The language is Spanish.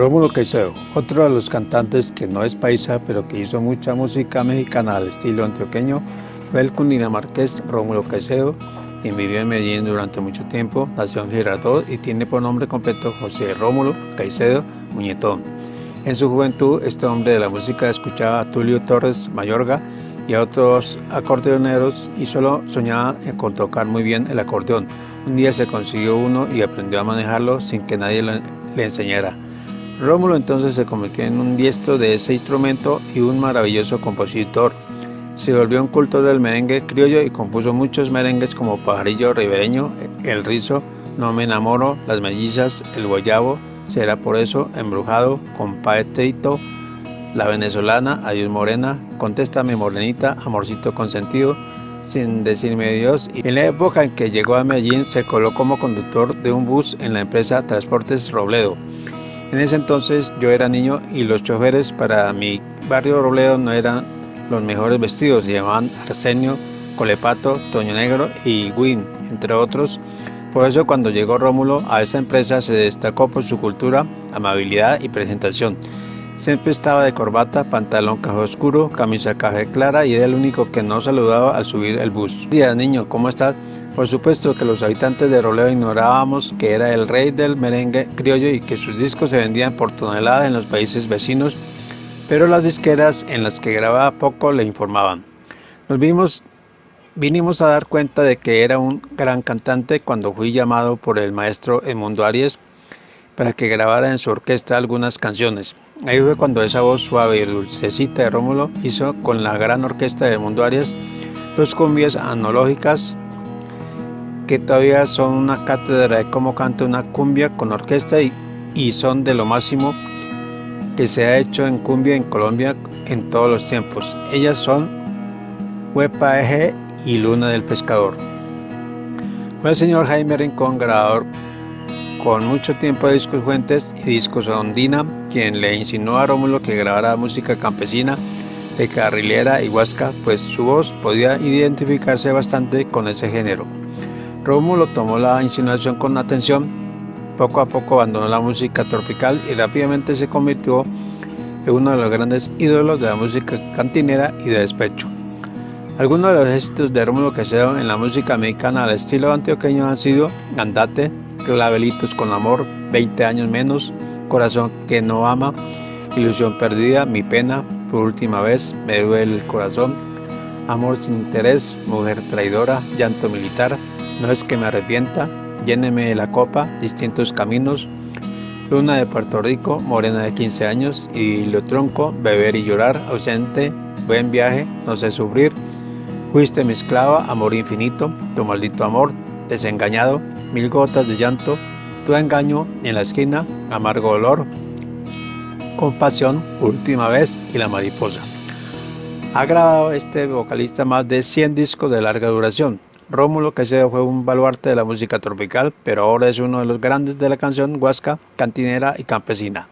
Rómulo Caicedo, otro de los cantantes que no es paisa, pero que hizo mucha música mexicana al estilo antioqueño, fue el cundinamarqués Rómulo Caicedo, quien vivió en Medellín durante mucho tiempo, nació en Girardot y tiene por nombre completo José Rómulo Caicedo Muñetón. En su juventud, este hombre de la música escuchaba a Tulio Torres Mayorga y a otros acordeoneros y solo soñaba con tocar muy bien el acordeón. Un día se consiguió uno y aprendió a manejarlo sin que nadie le enseñara. Rómulo entonces se convirtió en un diestro de ese instrumento y un maravilloso compositor. Se volvió un culto del merengue criollo y compuso muchos merengues como Pajarillo Ribereño, El Rizo, No Me Enamoro, Las Mellizas, El Guayabo, Será Por Eso, Embrujado, Compadrito, La Venezolana, Adiós Morena, Contéstame Morenita, Amorcito Consentido, Sin Decirme Dios. En la época en que llegó a Medellín se coló como conductor de un bus en la empresa Transportes Robledo. En ese entonces yo era niño y los choferes para mi barrio Robledo no eran los mejores vestidos, se llamaban Arsenio, Colepato, Toño Negro y Win, entre otros. Por eso cuando llegó Rómulo a esa empresa se destacó por su cultura, amabilidad y presentación. Siempre estaba de corbata, pantalón café oscuro, camisa café clara y era el único que no saludaba al subir el bus. Día niño, ¿cómo estás? Por supuesto que los habitantes de Robledo ignorábamos que era el rey del merengue criollo y que sus discos se vendían por tonelada en los países vecinos, pero las disqueras en las que grababa poco le informaban. Nos vimos, vinimos a dar cuenta de que era un gran cantante cuando fui llamado por el maestro Edmundo Arias para que grabara en su orquesta algunas canciones. Ahí fue cuando esa voz suave y dulcecita de Rómulo hizo con la gran orquesta de Edmundo Arias dos cumbias analógicas que todavía son una cátedra de cómo canta una cumbia con orquesta y, y son de lo máximo que se ha hecho en cumbia en Colombia en todos los tiempos. Ellas son Huepa Eje y Luna del Pescador. Fue el señor Jaime Rincón, grabador con mucho tiempo de discos fuentes y discos ondina, quien le insinuó a Rómulo que grabara música campesina de carrilera y huasca, pues su voz podía identificarse bastante con ese género. Rómulo tomó la insinuación con atención, poco a poco abandonó la música tropical y rápidamente se convirtió en uno de los grandes ídolos de la música cantinera y de despecho. Algunos de los éxitos de Rómulo Quesedo en la música mexicana al estilo antioqueño han sido Andate, Clavelitos con Amor, 20 años menos, Corazón que no ama, Ilusión perdida, Mi pena, Por última vez, Me duele el corazón, Amor sin interés, Mujer traidora, Llanto militar, no es que me arrepienta, lléneme la copa, distintos caminos, Luna de Puerto Rico, morena de 15 años, y lo tronco, beber y llorar, ausente, buen viaje, no sé sufrir, fuiste mi esclava, amor infinito, tu maldito amor, desengañado, mil gotas de llanto, tu engaño en la esquina, amargo olor, compasión, última vez y la mariposa. Ha grabado este vocalista más de 100 discos de larga duración, Rómulo Caicedo fue un baluarte de la música tropical, pero ahora es uno de los grandes de la canción huasca, cantinera y campesina.